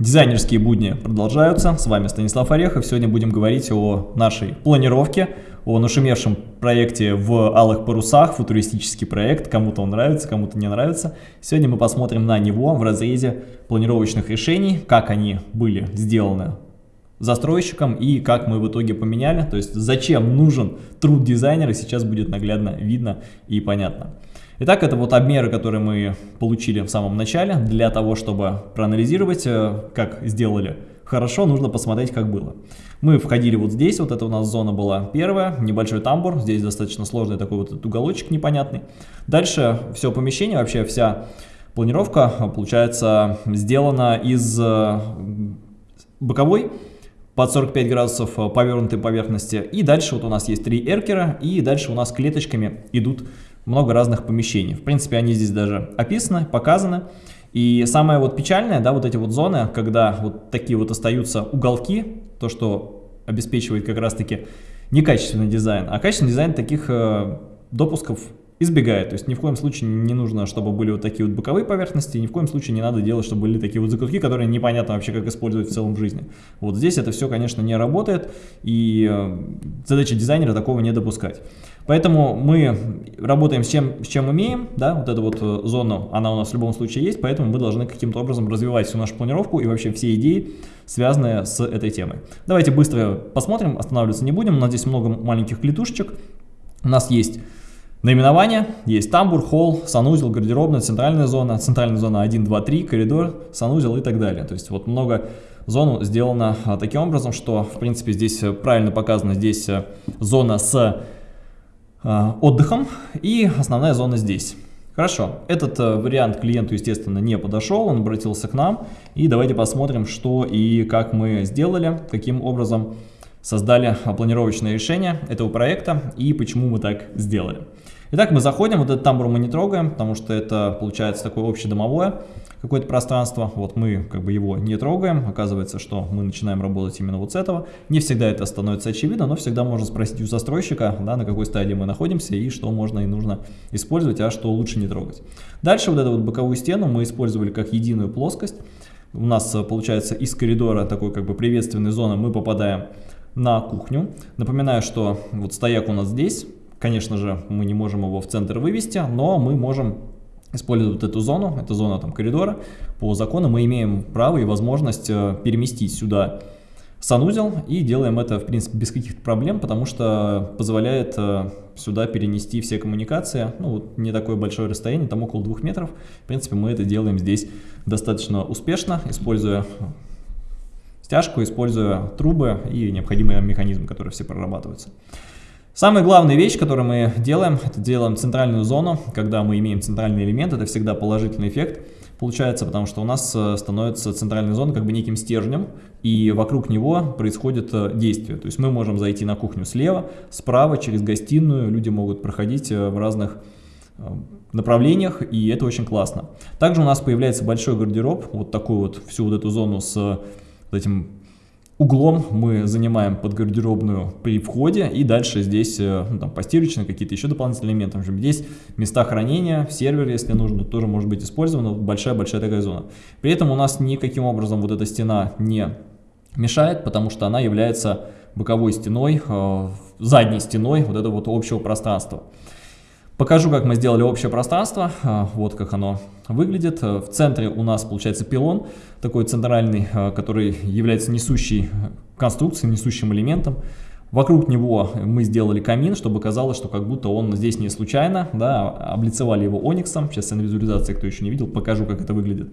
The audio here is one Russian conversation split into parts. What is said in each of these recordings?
Дизайнерские будни продолжаются. С вами Станислав Орехов. Сегодня будем говорить о нашей планировке, о нашумевшем проекте в алых парусах, футуристический проект. Кому-то он нравится, кому-то не нравится. Сегодня мы посмотрим на него в разрезе планировочных решений, как они были сделаны застройщиком и как мы в итоге поменяли. То есть зачем нужен труд дизайнера, сейчас будет наглядно видно и понятно. Итак, это вот обмеры, которые мы получили в самом начале. Для того, чтобы проанализировать, э, как сделали хорошо, нужно посмотреть, как было. Мы входили вот здесь, вот это у нас зона была первая, небольшой тамбур, здесь достаточно сложный такой вот уголочек непонятный. Дальше все помещение, вообще вся планировка, получается, сделана из э, боковой, под 45 градусов э, повернутой поверхности. И дальше вот у нас есть три эркера, и дальше у нас клеточками идут много разных помещений. В принципе, они здесь даже описаны, показаны. И самое вот печальное, да, вот эти вот зоны, когда вот такие вот остаются уголки, то, что обеспечивает как раз-таки некачественный дизайн, а качественный дизайн таких э, допусков избегает. То есть ни в коем случае не нужно, чтобы были вот такие вот боковые поверхности, ни в коем случае не надо делать, чтобы были такие вот закутки, которые непонятно вообще как использовать в целом в жизни. Вот здесь это все, конечно, не работает, и э, задача дизайнера такого не допускать. Поэтому мы работаем с чем, с чем имеем, да, вот эту вот э, зону, она у нас в любом случае есть, поэтому мы должны каким-то образом развивать всю нашу планировку и вообще все идеи, связанные с этой темой. Давайте быстро посмотрим, останавливаться не будем, у нас здесь много маленьких клетушечек, у нас есть наименование, есть тамбур, холл, санузел, гардеробная, центральная зона, центральная зона 1, 2, 3, коридор, санузел и так далее. То есть вот много зон сделано а, таким образом, что в принципе здесь э, правильно показано, здесь э, зона с отдыхом и основная зона здесь. Хорошо, этот э, вариант клиенту, естественно, не подошел, он обратился к нам. И давайте посмотрим, что и как мы сделали, каким образом создали планировочное решение этого проекта и почему мы так сделали. Итак, мы заходим, вот этот тамбур мы не трогаем, потому что это получается такое общедомовое какое-то пространство. Вот мы как бы его не трогаем, оказывается, что мы начинаем работать именно вот с этого. Не всегда это становится очевидно, но всегда можно спросить у застройщика, да, на какой стадии мы находимся и что можно и нужно использовать, а что лучше не трогать. Дальше вот эту вот боковую стену мы использовали как единую плоскость. У нас получается из коридора такой как бы приветственной зоны мы попадаем на кухню. Напоминаю, что вот стояк у нас здесь, Конечно же, мы не можем его в центр вывести, но мы можем использовать эту зону, это зона там коридора. По закону мы имеем право и возможность э, переместить сюда санузел и делаем это, в принципе, без каких-то проблем, потому что позволяет э, сюда перенести все коммуникации, ну, вот не такое большое расстояние, там около двух метров. В принципе, мы это делаем здесь достаточно успешно, используя стяжку, используя трубы и необходимые механизмы, которые все прорабатываются. Самая главная вещь, которую мы делаем, это делаем центральную зону. Когда мы имеем центральный элемент, это всегда положительный эффект получается, потому что у нас э, становится центральная зона как бы неким стержнем, и вокруг него происходит э, действие. То есть мы можем зайти на кухню слева, справа, через гостиную, люди могут проходить э, в разных направлениях, и это очень классно. Также у нас появляется большой гардероб, вот такую вот всю вот эту зону с этим Углом мы занимаем под гардеробную при входе и дальше здесь э, ну, там, постирочные какие-то еще дополнительные элементы. Здесь места хранения, сервер, если нужно, тоже может быть использовано. Большая-большая такая зона. При этом у нас никаким образом вот эта стена не мешает, потому что она является боковой стеной, э, задней стеной вот этого вот общего пространства. Покажу, как мы сделали общее пространство. А, вот как оно выглядит. А, в центре у нас получается пилон, такой центральный, а, который является несущей конструкцией, несущим элементом. Вокруг него мы сделали камин, чтобы казалось, что как будто он здесь не случайно. Да, облицевали его ониксом. Сейчас на визуализации, кто еще не видел, покажу, как это выглядит.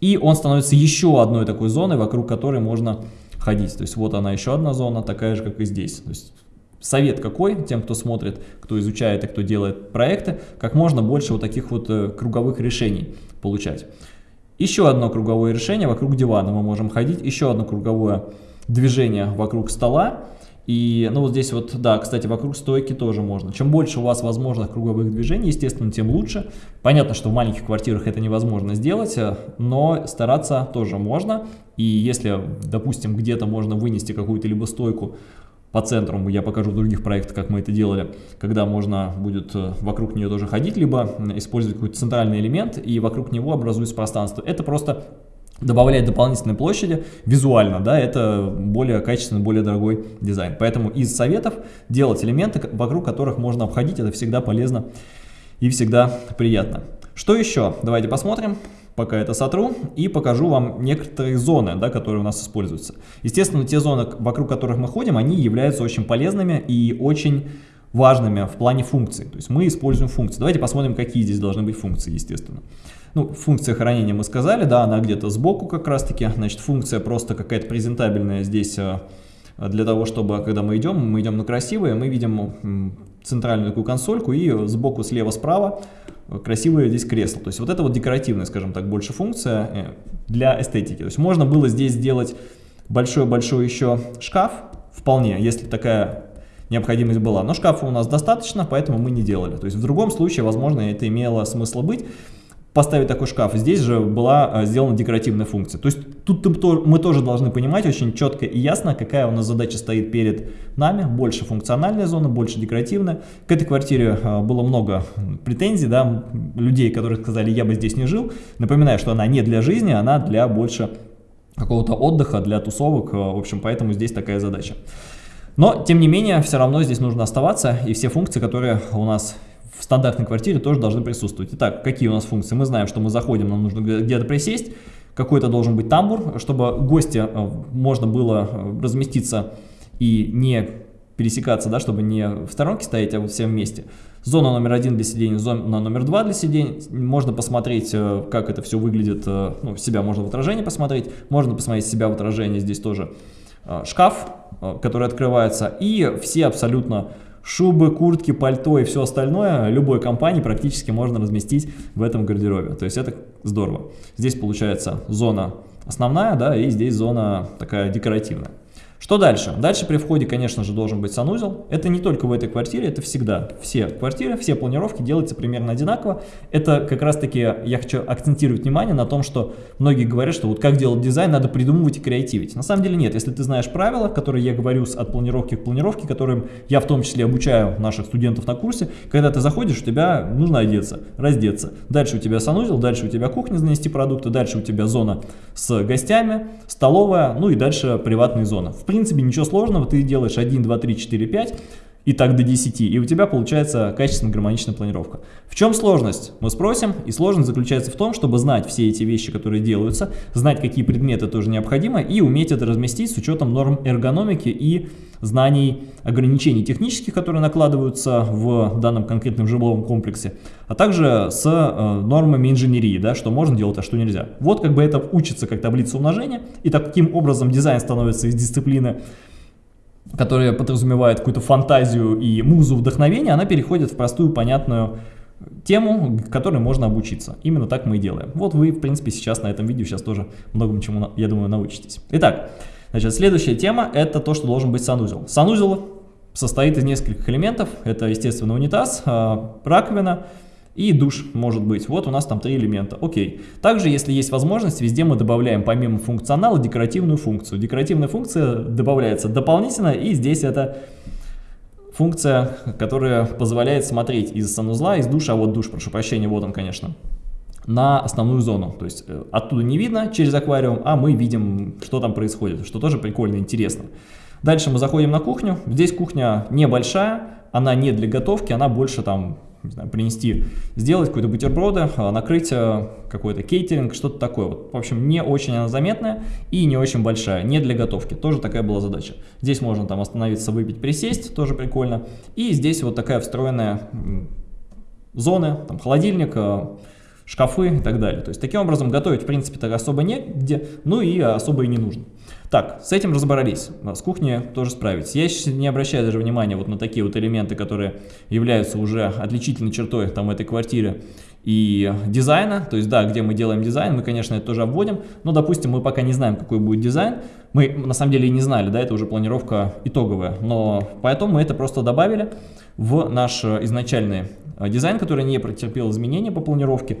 И он становится еще одной такой зоной, вокруг которой можно ходить. То есть вот она еще одна зона, такая же, как и здесь. То есть Совет какой тем, кто смотрит, кто изучает и кто делает проекты, как можно больше вот таких вот э, круговых решений получать. Еще одно круговое решение вокруг дивана мы можем ходить, еще одно круговое движение вокруг стола. И, ну, вот здесь вот, да, кстати, вокруг стойки тоже можно. Чем больше у вас возможных круговых движений, естественно, тем лучше. Понятно, что в маленьких квартирах это невозможно сделать, э, но стараться тоже можно. И если, допустим, где-то можно вынести какую-то либо стойку по центру, я покажу в других проектах, как мы это делали, когда можно будет э, вокруг нее тоже ходить, либо использовать какой-то центральный элемент и вокруг него образуется пространство. Это просто добавлять дополнительной площади визуально, да, это более качественный, более дорогой дизайн. Поэтому из советов делать элементы, вокруг которых можно обходить, это всегда полезно и всегда приятно. Что еще? Давайте посмотрим, пока это сотру, и покажу вам некоторые зоны, да, которые у нас используются. Естественно, те зоны, вокруг которых мы ходим, они являются очень полезными и очень важными в плане функций. То есть мы используем функции. Давайте посмотрим, какие здесь должны быть функции, естественно. Ну, функция хранения мы сказали, да, она где-то сбоку как раз-таки. Значит, функция просто какая-то презентабельная здесь э, для того, чтобы, когда мы идем, мы идем на красивое, мы видим центральную такую консольку и сбоку, слева, справа красивое здесь кресло. То есть вот это вот декоративная, скажем так, больше функция э, для эстетики. То есть можно было здесь сделать большой-большой еще шкаф, вполне, если такая необходимость была. Но шкафа у нас достаточно, поэтому мы не делали. То есть в другом случае, возможно, это имело смысл быть поставить такой шкаф. Здесь же была э, сделана декоративная функция. То есть тут мы тоже должны понимать очень четко и ясно, какая у нас задача стоит перед нами. Больше функциональная зона, больше декоративная. К этой квартире э, было много претензий, да, людей, которые сказали, я бы здесь не жил. Напоминаю, что она не для жизни, она для больше какого-то отдыха, для тусовок. Э, в общем, поэтому здесь такая задача. Но, тем не менее, все равно здесь нужно оставаться, и все функции, которые у нас в стандартной квартире тоже должны присутствовать. Итак, какие у нас функции? Мы знаем, что мы заходим, нам нужно где-то присесть, какой-то должен быть тамбур, чтобы гости э, можно было э, разместиться и не пересекаться, да, чтобы не в сторонке стоять, а вот все вместе. Зона номер один для сидения, зона номер два для сидения. Можно посмотреть, э, как это все выглядит, ну, себя можно в отражении посмотреть, можно посмотреть себя в отражении, здесь тоже шкаф, который открывается, и все абсолютно шубы, куртки, пальто и все остальное любой компании практически можно разместить в этом гардеробе. То есть это здорово. Здесь получается зона основная, да, и здесь зона такая декоративная. Что дальше? Дальше при входе, конечно же, должен быть санузел. Это не только в этой квартире, это всегда. Все квартиры, все планировки делаются примерно одинаково. Это как раз-таки я хочу акцентировать внимание на том, что многие говорят, что вот как делать дизайн, надо придумывать и креативить. На самом деле нет. Если ты знаешь правила, которые я говорю от планировки к планировке, которым я в том числе обучаю наших студентов на курсе, когда ты заходишь, у тебя нужно одеться, раздеться. Дальше у тебя санузел, дальше у тебя кухня занести продукты, дальше у тебя зона с гостями, столовая, ну и дальше приватные зоны. В принципе, ничего сложного, ты делаешь 1, 2, 3, 4, 5, и так до 10, и у тебя получается качественная гармоничная планировка. В чем сложность? Мы спросим, и сложность заключается в том, чтобы знать все эти вещи, которые делаются, знать, какие предметы тоже необходимы, и уметь это разместить с учетом норм эргономики и знаний ограничений технических, которые накладываются в данном конкретном жилом комплексе, а также с э, нормами инженерии, да, что можно делать, а что нельзя. Вот как бы это учится как таблица умножения, и таким образом дизайн становится из дисциплины которая подразумевает какую-то фантазию и музу вдохновения, она переходит в простую, понятную тему, которой можно обучиться. Именно так мы и делаем. Вот вы, в принципе, сейчас на этом видео сейчас тоже многому чему, я думаю, научитесь. Итак, значит, следующая тема – это то, что должен быть санузел. Санузел состоит из нескольких элементов. Это, естественно, унитаз, а, раковина, и душ может быть. Вот у нас там три элемента. Окей. Также, если есть возможность, везде мы добавляем помимо функционала декоративную функцию. Декоративная функция добавляется дополнительно, и здесь это функция, которая позволяет смотреть из санузла, из душа, а вот душ, прошу прощения, вот он, конечно, на основную зону. То есть э, оттуда не видно через аквариум, а мы видим, что там происходит, что тоже прикольно, интересно. Дальше мы заходим на кухню. Здесь кухня небольшая, она не для готовки, она больше там не знаю, принести, сделать какой-то бутерброды, а, накрыть а, какой-то кейтеринг, что-то такое. Вот, в общем, не очень она заметная и не очень большая, не для готовки. Тоже такая была задача. Здесь можно там остановиться, выпить, присесть, тоже прикольно. И здесь вот такая встроенная зона, там холодильник, а, шкафы и так далее. То есть таким образом готовить в принципе так особо негде, ну и особо и не нужно. Так, с этим разобрались, с кухней тоже справились. Я сейчас не обращаю даже внимания вот на такие вот элементы, которые являются уже отличительной чертой там этой квартире и дизайна, то есть да, где мы делаем дизайн, мы, конечно, это тоже обводим, но, допустим, мы пока не знаем, какой будет дизайн, мы на самом деле и не знали, да, это уже планировка итоговая, но поэтому мы это просто добавили в наш изначальный дизайн, который не претерпел изменения по планировке,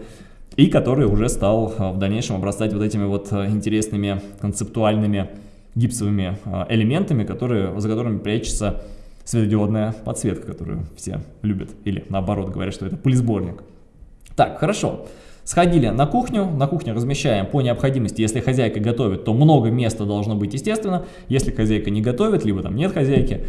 и который уже стал э, в дальнейшем обрастать вот этими вот э, интересными концептуальными гипсовыми э, элементами, которые, за которыми прячется светодиодная подсветка, которую все любят, или наоборот говорят, что это пылесборник. Так, хорошо. Сходили на кухню, на кухню размещаем по необходимости, если хозяйка готовит, то много места должно быть, естественно, если хозяйка не готовит, либо там нет хозяйки,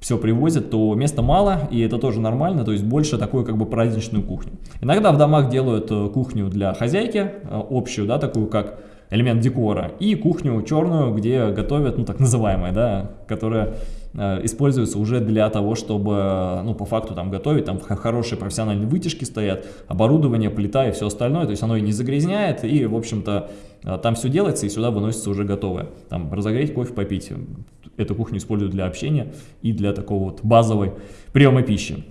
все привозят, то места мало, и это тоже нормально, то есть больше такую как бы праздничную кухню. Иногда в домах делают э, кухню для хозяйки, э, общую, да, такую как элемент декора, и кухню черную, где готовят, ну так называемая, да, которая Э, используется уже для того, чтобы, ну, по факту там готовить, там хорошие профессиональные вытяжки стоят, оборудование, плита и все остальное, то есть оно и не загрязняет, и, в общем-то, там все делается, и сюда выносится уже готовое. Там разогреть кофе, попить. Эту кухню используют для общения и для такого вот базовой приема пищи.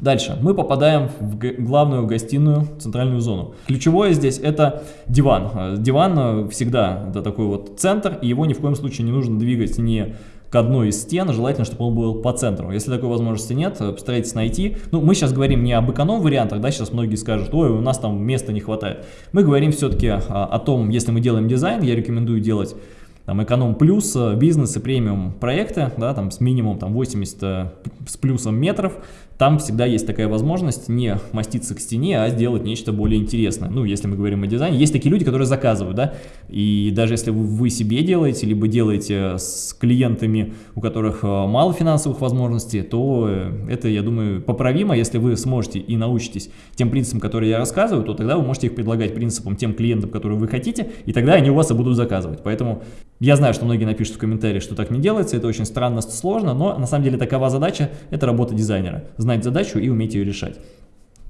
Дальше мы попадаем в главную гостиную, центральную зону. Ключевое здесь это диван. Э, диван всегда это такой вот центр, и его ни в коем случае не нужно двигать ни к одной из стен, желательно, чтобы он был по центру. Если такой возможности нет, э, постарайтесь найти. Ну, мы сейчас говорим не об эконом-вариантах, да, сейчас многие скажут, ой, у нас там места не хватает. Мы говорим все-таки а, о том, если мы делаем дизайн, я рекомендую делать там эконом плюс, бизнес и премиум проекты, да, там с минимум там 80 э, с плюсом метров, там всегда есть такая возможность не маститься к стене, а сделать нечто более интересное. Ну, если мы говорим о дизайне, есть такие люди, которые заказывают, да, и даже если вы себе делаете, либо делаете с клиентами, у которых э, мало финансовых возможностей, то это, я думаю, поправимо, если вы сможете и научитесь тем принципам, которые я рассказываю, то тогда вы можете их предлагать принципам тем клиентам, которые вы хотите, и тогда они у вас и будут заказывать. Поэтому я знаю, что многие напишут в комментариях, что так не делается, это очень странно, сложно, но на самом деле такова задача, это работа дизайнера. Знать задачу и уметь ее решать.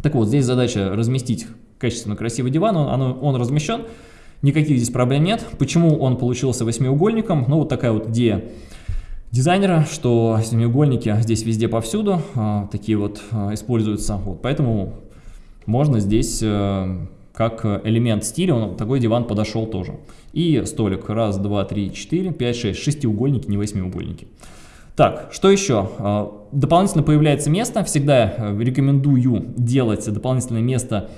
Так вот, здесь задача разместить качественно красивый диван, он, он, он размещен, никаких здесь проблем нет. Почему он получился восьмиугольником? Ну, вот такая вот идея дизайнера, что семиугольники здесь везде повсюду, а, такие вот а, используются, вот, поэтому можно здесь... А, как элемент стиля, он, такой диван подошел тоже. И столик. Раз, два, три, четыре, пять, шесть. Шестиугольники, не восьмиугольники. Так, что еще? А, дополнительно появляется место. Всегда э, рекомендую делать дополнительное место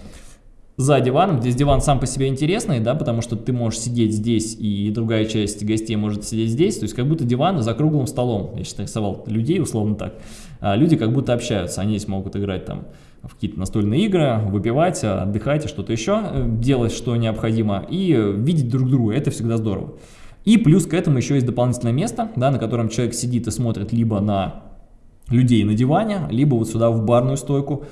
за диваном. Здесь диван сам по себе интересный, да, потому что ты можешь сидеть здесь, и другая часть гостей может сидеть здесь. То есть как будто диван за круглым столом. Я сейчас нарисовал людей, условно так. А люди как будто общаются. Они здесь могут играть там в какие-то настольные игры, выпивать, отдыхать, что-то еще, э, делать, что необходимо, и видеть друг друга, это всегда здорово. И плюс к этому еще есть дополнительное место, да, на котором человек сидит и смотрит либо на людей на диване, либо вот сюда в барную стойку,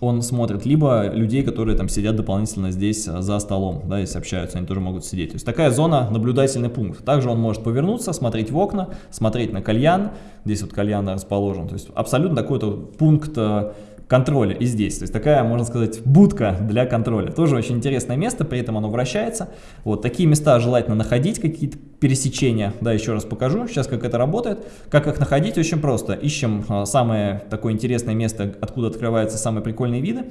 он смотрит, либо людей, которые там сидят дополнительно здесь э, за столом, да, если общаются, они тоже могут сидеть. То есть такая зона, наблюдательный пункт. Также он может повернуться, смотреть в окна, смотреть на кальян, здесь вот кальян расположен. То есть абсолютно такой-то пункт э, контроля и здесь. То есть такая, можно сказать, будка для контроля. Тоже очень интересное место, при этом оно вращается. Вот такие места желательно находить, какие-то пересечения. Да, еще раз покажу сейчас, как это работает. Как их находить, очень просто. Ищем а, самое такое интересное место, откуда открываются самые прикольные виды.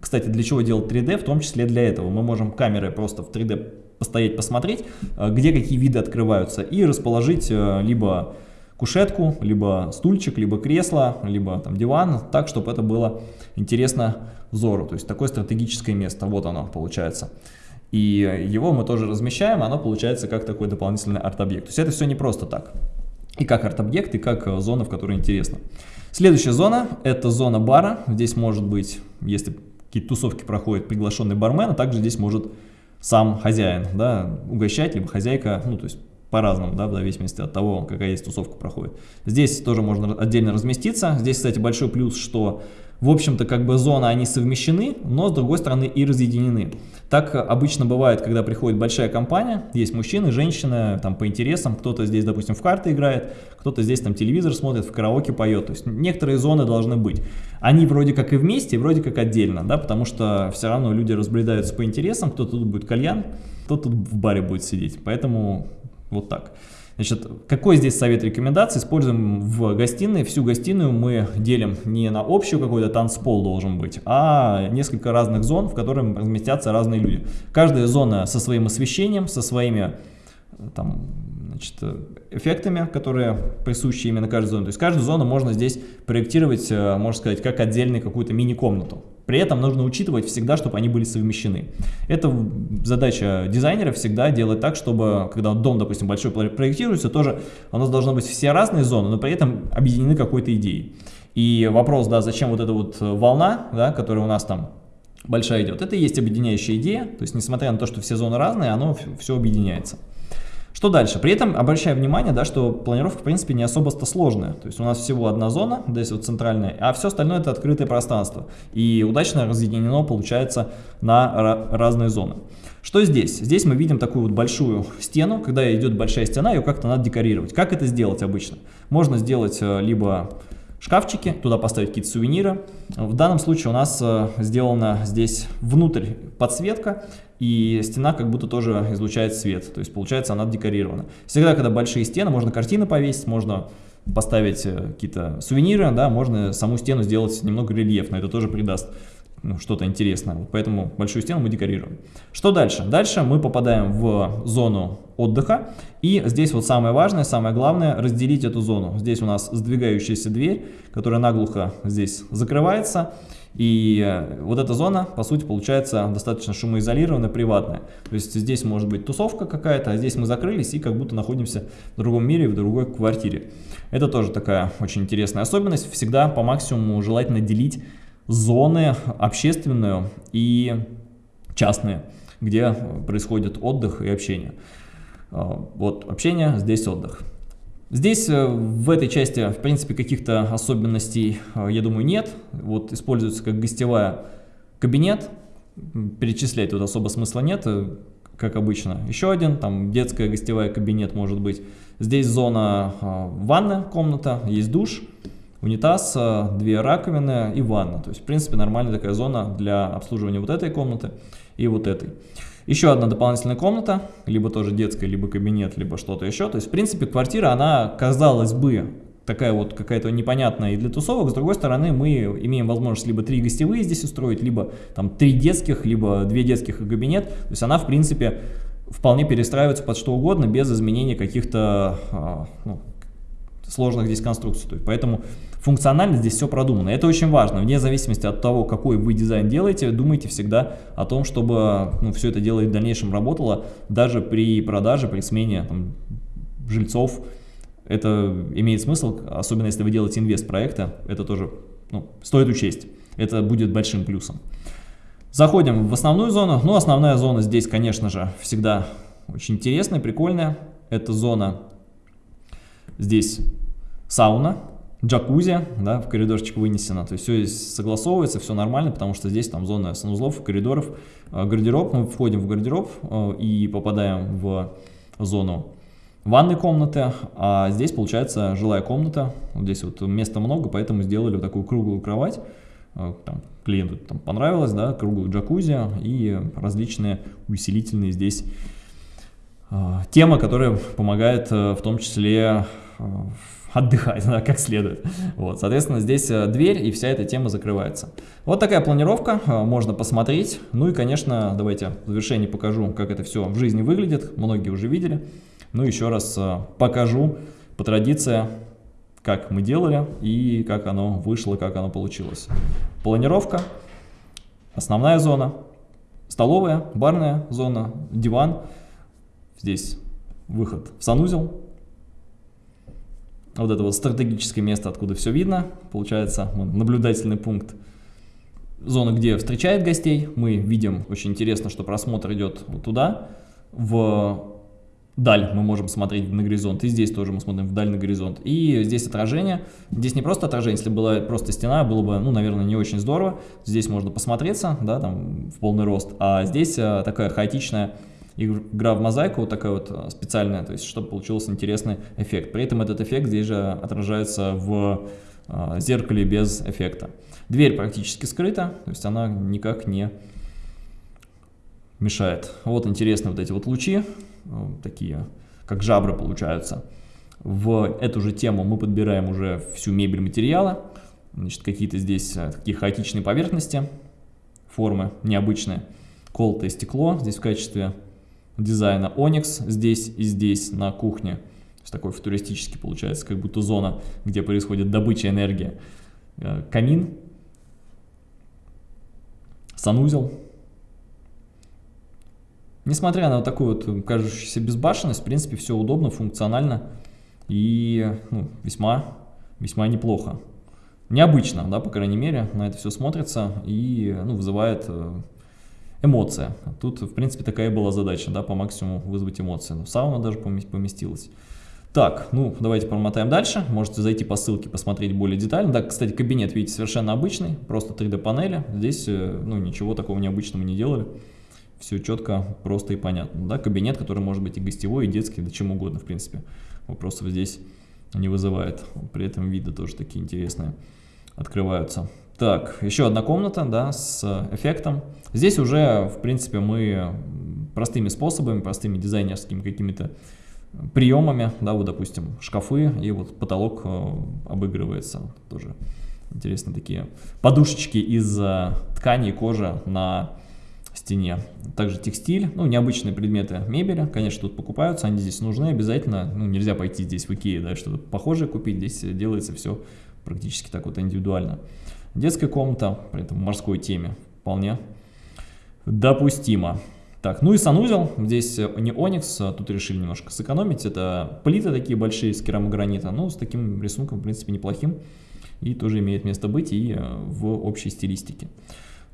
Кстати, для чего делать 3D? В том числе для этого. Мы можем камерой просто в 3D постоять, посмотреть, а, где какие виды открываются, и расположить а, либо кушетку, либо стульчик, либо кресло, либо там диван, так, чтобы это было интересно взору. То есть такое стратегическое место, вот оно получается. И его мы тоже размещаем, оно получается как такой дополнительный арт-объект. То есть это все не просто так. И как арт-объект, и как зона, в которой интересно. Следующая зона – это зона бара. Здесь может быть, если какие-то тусовки проходят, приглашенный бармен, а также здесь может сам хозяин да, угощать, либо хозяйка, ну то есть по-разному, да, в зависимости от того, какая есть тусовка проходит. Здесь тоже можно отдельно разместиться. Здесь, кстати, большой плюс, что, в общем-то, как бы зоны, они совмещены, но, с другой стороны, и разъединены. Так обычно бывает, когда приходит большая компания, есть мужчины, женщины, там, по интересам, кто-то здесь, допустим, в карты играет, кто-то здесь, там, телевизор смотрит, в караоке поет, то есть некоторые зоны должны быть. Они вроде как и вместе, вроде как отдельно, да, потому что все равно люди разбредаются по интересам, кто-то тут будет кальян, кто-то тут в баре будет сидеть, поэтому вот так. Значит, какой здесь совет рекомендаций? Используем в гостиной. Всю гостиную мы делим не на общую какой-то танцпол должен быть, а несколько разных зон, в которых разместятся разные люди. Каждая зона со своим освещением, со своими там, значит, эффектами, которые присущи именно каждой зоне. То есть каждую зону можно здесь проектировать, э, можно сказать, как отдельную какую-то мини-комнату. При этом нужно учитывать всегда, чтобы они были совмещены. Это задача дизайнера всегда делать так, чтобы, когда дом, допустим, большой проектируется, тоже у нас должны быть все разные зоны, но при этом объединены какой-то идеей. И вопрос, да, зачем вот эта вот волна, да, которая у нас там большая идет. Это и есть объединяющая идея, то есть несмотря на то, что все зоны разные, оно все объединяется. Что дальше? При этом обращаю внимание, да, что планировка в принципе не особо-то сложная. То есть у нас всего одна зона, здесь вот центральная, а все остальное это открытое пространство. И удачно разъединено получается на разные зоны. Что здесь? Здесь мы видим такую вот большую стену. Когда идет большая стена, ее как-то надо декорировать. Как это сделать обычно? Можно сделать э, либо шкафчики, туда поставить какие-то сувениры. В данном случае у нас э, сделана здесь внутрь подсветка, и стена как будто тоже излучает свет, то есть получается она декорирована. Всегда, когда большие стены, можно картины повесить, можно поставить э, какие-то сувениры, да, можно саму стену сделать немного рельефно, это тоже придаст ну, что-то интересное. Вот поэтому большую стену мы декорируем. Что дальше? Дальше мы попадаем в зону отдыха. И здесь вот самое важное, самое главное, разделить эту зону. Здесь у нас сдвигающаяся дверь, которая наглухо здесь закрывается. И э, вот эта зона, по сути, получается достаточно шумоизолированная, приватная. То есть здесь может быть тусовка какая-то, а здесь мы закрылись и как будто находимся в другом мире, в другой квартире. Это тоже такая очень интересная особенность. Всегда по максимуму желательно делить зоны общественную и частные, где происходит отдых и общение. А, вот общение, здесь отдых. Здесь э, в этой части, в принципе, каких-то особенностей, э, я думаю, нет. Вот используется как гостевая кабинет, перечислять тут особо смысла нет, э, как обычно. Еще один, там детская гостевая кабинет может быть. Здесь зона ванна, комната, есть душ унитаз, две раковины и ванна. То есть, в принципе, нормальная такая зона для обслуживания вот этой комнаты и вот этой. Еще одна дополнительная комната, либо тоже детская, либо кабинет, либо что-то еще. То есть, в принципе, квартира, она, казалось бы, такая вот какая-то непонятная и для тусовок. С другой стороны, мы имеем возможность либо три гостевые здесь устроить, либо там три детских, либо две детских и кабинет. То есть, она, в принципе, вполне перестраивается под что угодно, без изменения каких-то а, ну, сложных здесь конструкций. То есть, поэтому функционально здесь все продумано. Это очень важно. Вне зависимости от того, какой вы дизайн делаете, думайте всегда о том, чтобы ну, все это дело в дальнейшем работало, даже при продаже, при смене там, жильцов. Это имеет смысл, особенно если вы делаете инвест проекта, это тоже ну, стоит учесть. Это будет большим плюсом. Заходим в основную зону. Ну, основная зона здесь, конечно же, всегда очень интересная, прикольная. Это зона здесь сауна, джакузи, да, в коридорчик вынесено, то есть все согласовывается, все нормально, потому что здесь там зона санузлов, коридоров, э, гардероб, мы входим в гардероб э, и попадаем в зону ванной комнаты, а здесь получается жилая комната, вот здесь вот места много, поэтому сделали вот такую круглую кровать, э, там, клиенту там понравилось, да, круглую джакузи и различные усилительные здесь темы, которые помогают в том числе отдыхать, да, как следует. Вот, соответственно, здесь э, дверь и вся эта тема закрывается. Вот такая планировка, э, можно посмотреть. Ну и, конечно, давайте в завершении покажу, как это все в жизни выглядит. Многие уже видели. Ну, еще раз э, покажу по традиции, как мы делали и как оно вышло, как оно получилось. Планировка, основная зона, столовая, барная зона, диван. Здесь выход в санузел, вот это вот стратегическое место, откуда все видно, получается наблюдательный пункт. Зона, где встречает гостей, мы видим, очень интересно, что просмотр идет вот туда, в даль. Мы можем смотреть на горизонт, и здесь тоже мы смотрим вдаль на горизонт. И здесь отражение, здесь не просто отражение, если была просто стена, было бы, ну, наверное, не очень здорово. Здесь можно посмотреться, да, там, в полный рост, а здесь а, такая хаотичная игра в мозаику вот такая вот э, специальная, то есть чтобы получился интересный эффект. При этом этот эффект здесь же отражается в э, зеркале без эффекта. Дверь практически скрыта, то есть она никак не мешает. Вот интересные вот эти вот лучи, э, такие как жабры получаются. В эту же тему мы подбираем уже всю мебель материала. Значит, какие-то здесь такие хаотичные поверхности, формы необычные. Колотое стекло здесь в качестве дизайна Onyx здесь и здесь на кухне. То есть такой футуристический получается, как будто зона, где происходит добыча энергии. Э, камин, санузел. Несмотря на вот такую вот кажущуюся безбашенность, в принципе, все удобно, функционально и ну, весьма, весьма неплохо. необычно, да, по крайней мере, на это все смотрится и ну, вызывает э, эмоция. Тут, в принципе, такая была задача, да, по максимуму вызвать эмоции. Но сауна даже поместилась. Так, ну, давайте промотаем дальше. Можете зайти по ссылке, посмотреть более детально. Да, кстати, кабинет, видите, совершенно обычный, просто 3D-панели. Здесь, э, ну, ничего такого необычного не делали. Все четко, просто и понятно. Да, кабинет, который может быть и гостевой, и детский, да чем угодно, в принципе. Вопросов здесь не вызывает. При этом виды тоже такие интересные открываются. Так, еще одна комната, да, с эффектом. Здесь уже, в принципе, мы простыми способами, простыми дизайнерскими какими-то приемами, да, вот, допустим, шкафы, и вот потолок э, обыгрывается тоже. Интересные такие подушечки из э, ткани и кожи на стене. Также текстиль, ну, необычные предметы мебели, конечно, тут покупаются, они здесь нужны обязательно. Ну, нельзя пойти здесь в Икею, да, что-то похожее купить, здесь делается все практически так вот индивидуально. Детская комната, при этом морской теме, вполне допустимо. Так, ну и санузел, здесь не оникс, а тут решили немножко сэкономить, это плиты такие большие из керамогранита, ну с таким рисунком в принципе неплохим и тоже имеет место быть и э, в общей стилистике.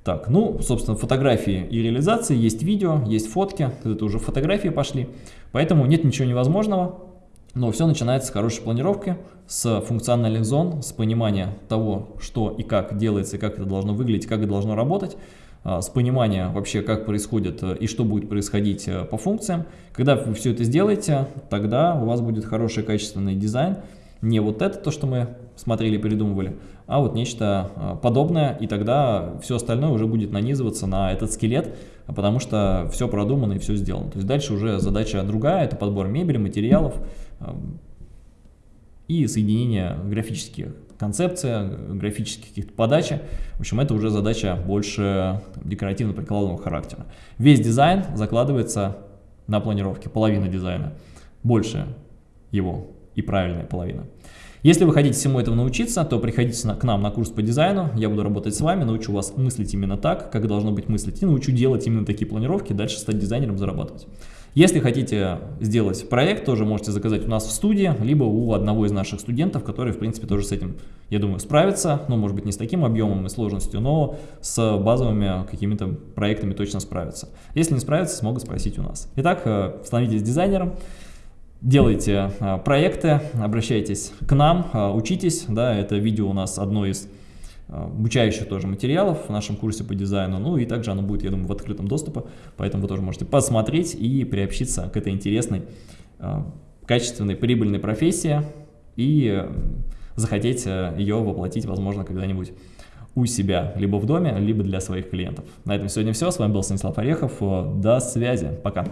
Так, ну, собственно, фотографии и реализации, есть видео, есть фотки, это уже фотографии пошли, поэтому нет ничего невозможного, но все начинается с хорошей планировки, с функциональных зон, с понимания того, что и как делается, как это должно выглядеть, как это должно работать, а, с понимания вообще, как происходит э, и что будет происходить э, по функциям. Когда вы все это сделаете, тогда у вас будет хороший качественный дизайн. Не вот это, то, что мы смотрели, придумывали, а вот нечто э, подобное, и тогда все остальное уже будет нанизываться на этот скелет, потому что все продумано и все сделано. То есть дальше уже задача другая, это подбор мебели, материалов и соединение графических концепция, графических каких-то подачи. В общем, это уже задача больше декоративно-прикладного характера. Весь дизайн закладывается на планировке, половина дизайна. Больше его и правильная половина. Если вы хотите всему этому научиться, то приходите к нам на курс по дизайну, я буду работать с вами, научу вас мыслить именно так, как должно быть мыслить, и научу делать именно такие планировки, дальше стать дизайнером, зарабатывать. Если хотите сделать проект, тоже можете заказать у нас в студии, либо у одного из наших студентов, который, в принципе, тоже с этим, я думаю, справится. Ну, может быть, не с таким объемом и сложностью, но с базовыми какими-то проектами точно справится. Если не справится, смогут спросить у нас. Итак, э, становитесь дизайнером, делайте э, проекты, обращайтесь к нам, э, учитесь. Да, это видео у нас одно из обучающих тоже материалов в нашем курсе по дизайну, ну и также оно будет, я думаю, в открытом доступе, поэтому вы тоже можете посмотреть и приобщиться к этой интересной, а, качественной, прибыльной профессии и э, захотеть э, ее воплотить, возможно, когда-нибудь у себя, либо в доме, либо для своих клиентов. На этом сегодня все. С вами был Станислав Орехов. До связи. Пока.